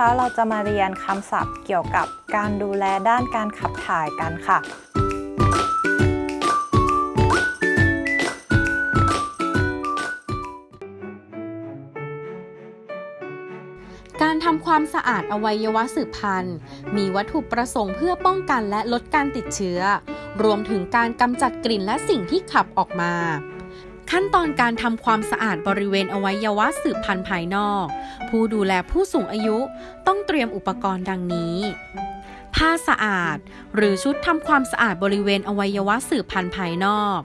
นะคะเราจะมาเรียนคำศัพท์เกี่ยวกับการดูแลด้านการขับถ่ายกันค่ะ การทำความสะอาดอวัยวะสืบพันธุ์ มีวัตถุประสงค์เพื่อป้องกันและลดการติดเชื้อ รวมถึงการกำจัดกลิ่นและสิ่งที่ขับออกมา ขั้นตอนการทำความสะอาดบริเวณอวัยวะสืบพันธุ์ภายนอก ผู้ดูแลผู้สูงอายุต้องเตรียมอุปกรณ์ดังนี้ ผ้าสะอาด หรือชุดทำความสะอาดบริเวณอวัยวะสืบพันธุ์ภายนอก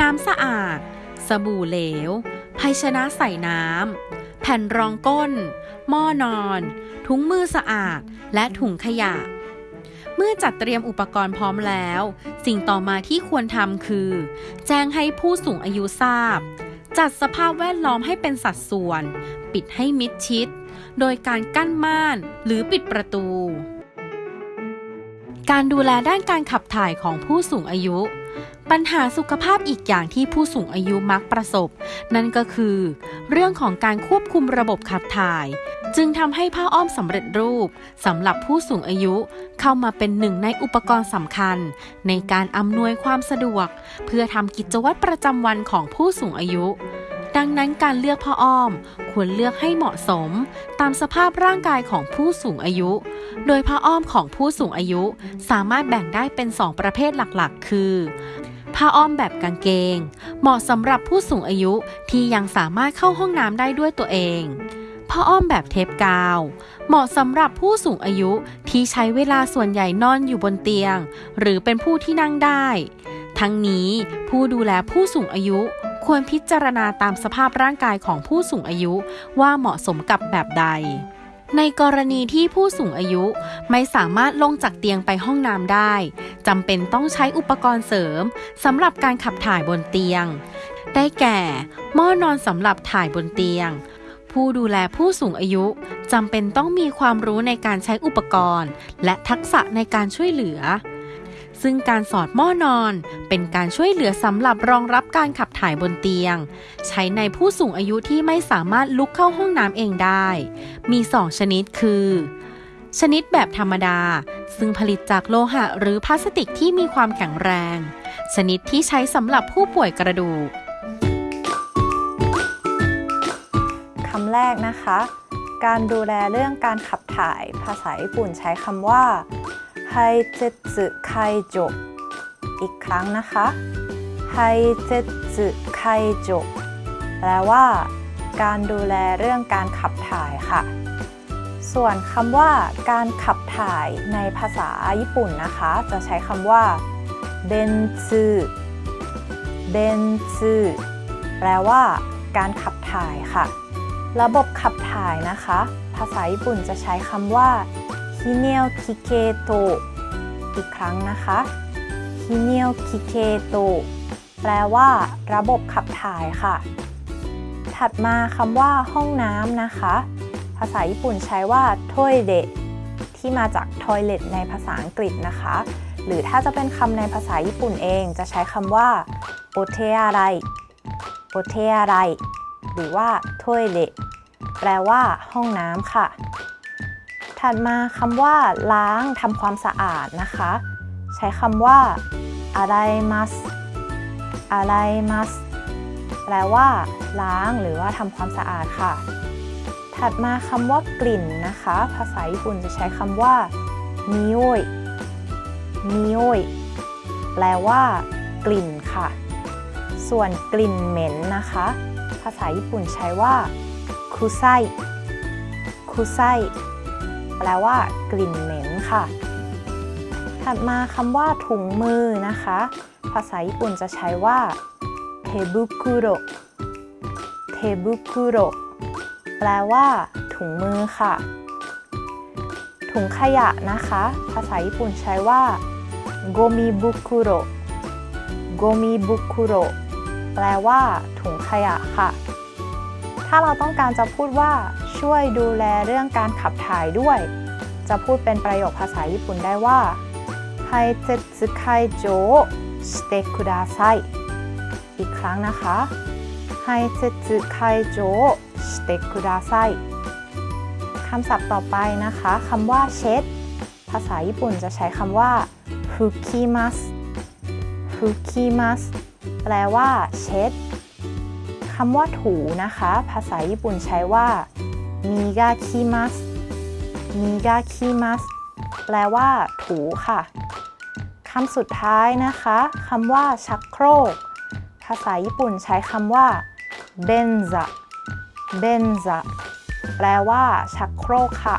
น้ำสะอาด สบู่เหลว ภาชนะใส่น้ำ แผ่นรองก้น หม้อนอน ถุงมือสะอาด และถุงขยะ เมื่อจัดเตรียมอุปกรณ์พร้อมแล้ว สิ่งต่อมาที่ควรทำคือ แจ้งให้ผู้สูงอายุทราบ จัดสภาพแวดล้อมให้เป็นสัดส่วน ปิดให้มิดชิด โดยการกั้นม่านหรือปิดประตู การดูแลด้านการขับถ่ายของผู้สูงอายุ ปัญหาสุขภาพอีกอย่างที่ผู้สูงอายุมักประสบ นั่นก็คือ เรื่องของการควบคุมระบบขับถ่าย จึงทำให้ผ้าอ้อมสำเร็จรูปสำหรับผู้สูงอายุเข้ามาเป็นหนึ่งในอุปกรณ์สำคัญ ในการอำนวยความสะดวก เพื่อทำกิจวัตรประจำวันของผู้สูงอายุ ดังนั้นการเลือกผ้าอ้อมควรเลือกให้เหมาะสม ตามสภาพร่างกายของผู้สูงอายุ โดยผ้าอ้อมของผู้สูงอายุสามารถแบ่งได้เป็น2ประเภทหลักๆ คือผ้าอ้อมแบบกางเกง เหมาะสำหรับผู้สูงอายุที่ยังสามารถเข้าห้องน้ำได้ด้วยตัวเอง ผ้าอ้อมแบบเทปกาว เหมาะสำหรับผู้สูงอายุที่ใช้เวลาส่วนใหญ่นอนอยู่บนเตียง หรือเป็นผู้ที่นั่งได้ ทั้งนี้ผู้ดูแลผู้สูงอายุควรพิจารณาตามสภาพร่างกายของผู้สูงอายุว่าเหมาะสมกับแบบใด ในกรณีที่ผู้สูงอายุไม่สามารถลงจากเตียงไปห้องน้ำได้จำเป็นต้องใช้อุปกรณ์เสริมสำหรับการขับถ่ายบนเตียง ได้แก่ หม้อนอนสำหรับถ่ายบนเตียง ผู้ดูแลผู้สูงอายุจำเป็นต้องมีความรู้ในการใช้อุปกรณ์ และทักษะในการช่วยเหลือ ซึ่งการสอดหม้อนอน เป็นการช่วยเหลือสำหรับรองรับการขับถ่ายบนเตียง ใช้ในผู้สูงอายุที่ไม่สามารถลุกเข้าห้องน้ำเองได้ มี2ชนิดคือ ชนิดแบบธรรมดา ซึ่งผลิตจากโลหะหรือพลาสติกที่มีความแข็งแรง ชนิดที่ใช้สำหรับผู้ป่วยกระดูก แรกนะคะ การดูแลเรื่องการขับถ่ายภาษาญี่ปุ่นใช้คำว่าไฮเจสึไคจอีกครั้งนะคะไฮเจสึไคจแปลว่า การดูแลเรื่องการขับถ่ายค่ะ ส่วนคำว่า การขับถ่ายในภาษาญี่ปุ่นนะคะ จะใช้คำว่าเบนซึ便通แปลว่า การขับถ่ายค่ะ ระบบขับถ่ายนะคะ ภาษาญี่ปุ่นจะใช้คำว่าฮิเนลคิเคโตอีกครั้งนะคะฮิเนลคิเคโตแปลว่าระบบขับถ่ายค่ะ ถัดมาคำว่าห้องน้ำนะคะ ภาษาญี่ปุ่นใช้ว่าトイレที่มาจาก toilet ในภาษาอังกฤษนะคะ หรือถ้าจะเป็นคำในภาษาญี่ปุ่นเองจะใช้คำว่าโอเทอาไรโอเทอาไร หรือว่าโทยเดแปลว่า ห้องน้ำค่ะ ถัดมาคำว่า ล้างทำความสะอาดนะคะ ใช้คำว่าอะไรมัสอะไรมัสแปลว่า ล้างหรือว่าทำความสะอาดค่ะ ถัดมาคำว่ากลิ่นนะคะ ภาษาญี่ปุ่นจะใช้คำว่ามิโอยมิโอยแปลว่า กลิ่นค่ะ ส่วนกลิ่นเหม็นนะคะาษาญี่ปุ่นใช้ว่าคุไซคุไซแปลว่ากลิ่นเหม็นค่ะ ถัดมาคำว่าถุงมือนะคะ ภาษาญี่ปุ่นจะใช้ว่าเทบุคุโรเทบุคุโรแปลว่า ถุงมือค่ะ ถุงขยะนะคะ ภาษาญี่ปุ่นใช้ว่าโกมิบุคุโรโกมิบุคุโร แปลว่า ถุงขยะค่ะ ถ้าเราต้องการจะพูดว่า ช่วยดูแลเรื่องการขับถ่ายด้วย จะพูดเป็นประโยคภาษาญี่ปุ่นได้ว่าไฮเจสึไคโจสเตคุดาไซอีกครั้งนะคะไฮเจสึไคโจสเตคุดาไซคคำศัพท์ต่อไปนะคะคำว่าเช็ด ภาษาญี่ปุ่นจะใช้คำว่าฟุกิมัสฟุกิมัส แปลว่าเช็ดคำว่าถูนะคะ ภาษาญี่ปุ่นใช้ว่ามิกาคิมัสมิกาคิมัสแปลว่า ถูค่ะคำสุดท้ายนะคะคำว่า ชักโครก ภาษาญี่ปุ่นใช้คำว่าเบนซะเบนซะแปลว่า ชักโครกค่ะ